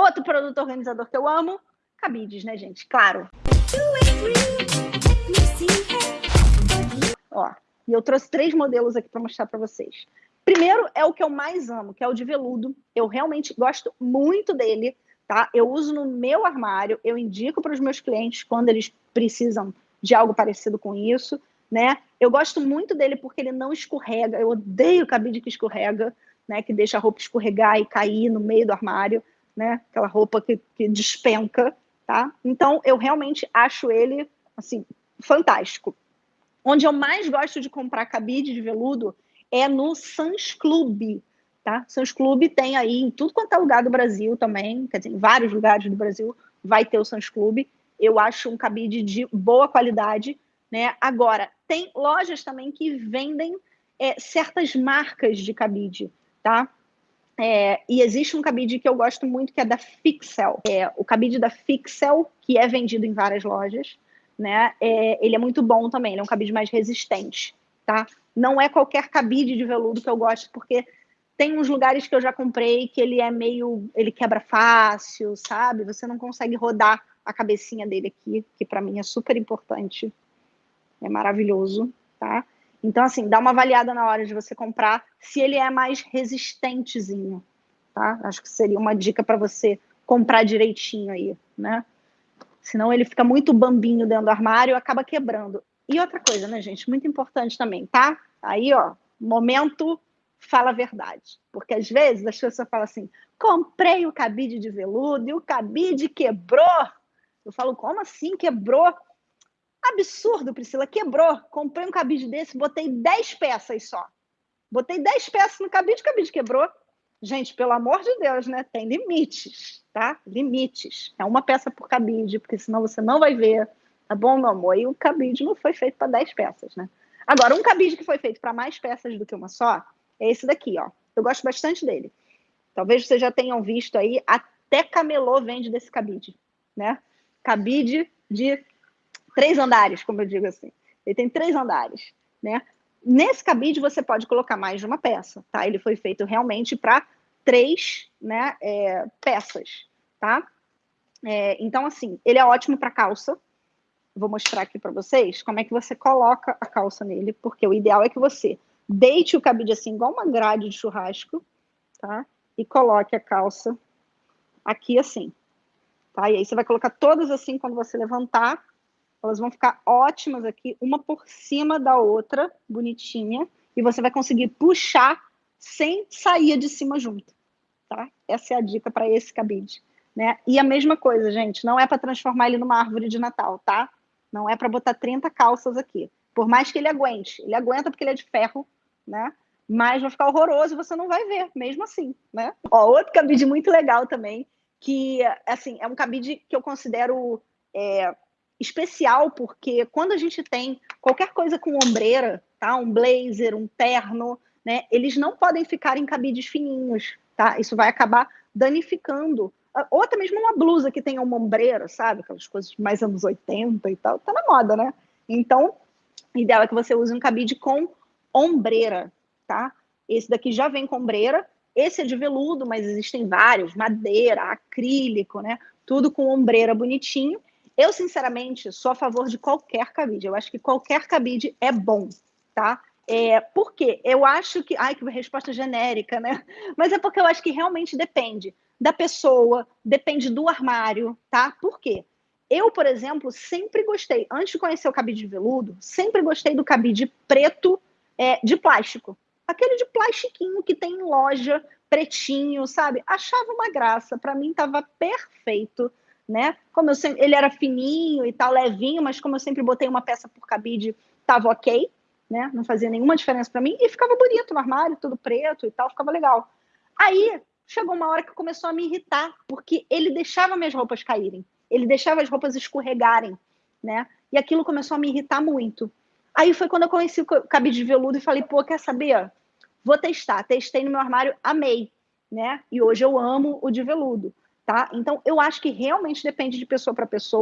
Outro produto organizador que eu amo, cabides, né, gente? Claro. Ó, e eu trouxe três modelos aqui para mostrar para vocês. Primeiro é o que eu mais amo, que é o de veludo. Eu realmente gosto muito dele, tá? Eu uso no meu armário, eu indico para os meus clientes quando eles precisam de algo parecido com isso, né? Eu gosto muito dele porque ele não escorrega. Eu odeio cabide que escorrega, né? Que deixa a roupa escorregar e cair no meio do armário né? Aquela roupa que, que despenca, tá? Então, eu realmente acho ele, assim, fantástico. Onde eu mais gosto de comprar cabide de veludo é no Sans Club, tá? Sans Club tem aí em tudo quanto é lugar do Brasil também, quer dizer, em vários lugares do Brasil vai ter o Sans Club. Eu acho um cabide de boa qualidade, né? Agora, tem lojas também que vendem é, certas marcas de cabide, tá? É, e existe um cabide que eu gosto muito, que é da Fixel. É, o cabide da Fixel, que é vendido em várias lojas, né? É, ele é muito bom também, ele é um cabide mais resistente, tá? Não é qualquer cabide de veludo que eu gosto, porque tem uns lugares que eu já comprei que ele é meio... ele quebra fácil, sabe? Você não consegue rodar a cabecinha dele aqui, que para mim é super importante. É maravilhoso, tá? Então, assim, dá uma avaliada na hora de você comprar se ele é mais resistentezinho, tá? Acho que seria uma dica para você comprar direitinho aí, né? Senão ele fica muito bambinho dentro do armário e acaba quebrando. E outra coisa, né, gente? Muito importante também, tá? Aí, ó, momento fala a verdade. Porque às vezes as pessoas falam assim: comprei o cabide de veludo e o cabide quebrou. Eu falo, como assim quebrou? Absurdo, Priscila. Quebrou. Comprei um cabide desse, botei 10 peças só. Botei 10 peças no cabide, o cabide quebrou. Gente, pelo amor de Deus, né? Tem limites, tá? Limites. É uma peça por cabide, porque senão você não vai ver. Tá bom, meu amor? E o cabide não foi feito para 10 peças, né? Agora, um cabide que foi feito para mais peças do que uma só é esse daqui, ó. Eu gosto bastante dele. Talvez vocês já tenham visto aí, até camelô vende desse cabide, né? Cabide de três andares, como eu digo assim. Ele tem três andares, né? Nesse cabide você pode colocar mais de uma peça, tá? Ele foi feito realmente para três, né, é, peças, tá? É, então, assim, ele é ótimo para calça. Vou mostrar aqui para vocês como é que você coloca a calça nele, porque o ideal é que você deite o cabide assim, igual uma grade de churrasco, tá? E coloque a calça aqui assim, tá? E aí você vai colocar todas assim quando você levantar, elas vão ficar ótimas aqui, uma por cima da outra, bonitinha, e você vai conseguir puxar sem sair de cima junto, tá? Essa é a dica para esse cabide, né? E a mesma coisa, gente, não é para transformar ele numa árvore de Natal, tá? Não é para botar 30 calças aqui. Por mais que ele aguente, ele aguenta porque ele é de ferro, né? Mas vai ficar horroroso e você não vai ver, mesmo assim, né? Ó, outro cabide muito legal também, que, assim, é um cabide que eu considero é, especial, porque quando a gente tem qualquer coisa com ombreira, tá? Um blazer, um terno, né? Eles não podem ficar em cabides fininhos, tá? Isso vai acabar danificando. Ou até mesmo uma blusa que tenha uma ombreira, sabe? Aquelas coisas mais anos 80 e tal. Tá na moda, né? Então, o ideal é que você use um cabide com ombreira, tá? Esse daqui já vem com ombreira. Esse é de veludo, mas existem vários, madeira, acrílico, né? Tudo com ombreira bonitinho. Eu, sinceramente, sou a favor de qualquer cabide. Eu acho que qualquer cabide é bom, tá? É, por quê? Eu acho que. Ai, que resposta genérica, né? Mas é porque eu acho que realmente depende da pessoa, depende do armário, tá? Por quê? Eu, por exemplo, sempre gostei, antes de conhecer o cabide de veludo, sempre gostei do cabide preto é, de plástico. Aquele de plastiquinho que tem em loja, pretinho, sabe? Achava uma graça, para mim estava perfeito né? Como eu sempre, ele era fininho e tal, levinho, mas como eu sempre botei uma peça por cabide, tava ok, né? Não fazia nenhuma diferença para mim e ficava bonito no armário, tudo preto e tal, ficava legal. Aí chegou uma hora que começou a me irritar, porque ele deixava minhas roupas caírem, ele deixava as roupas escorregarem, né? E aquilo começou a me irritar muito. Aí foi quando eu conheci o cabide de veludo e falei, pô, quer saber? Vou testar. Testei no meu armário, amei, né? E hoje eu amo o de veludo tá? Então, eu acho que realmente depende de pessoa para pessoa.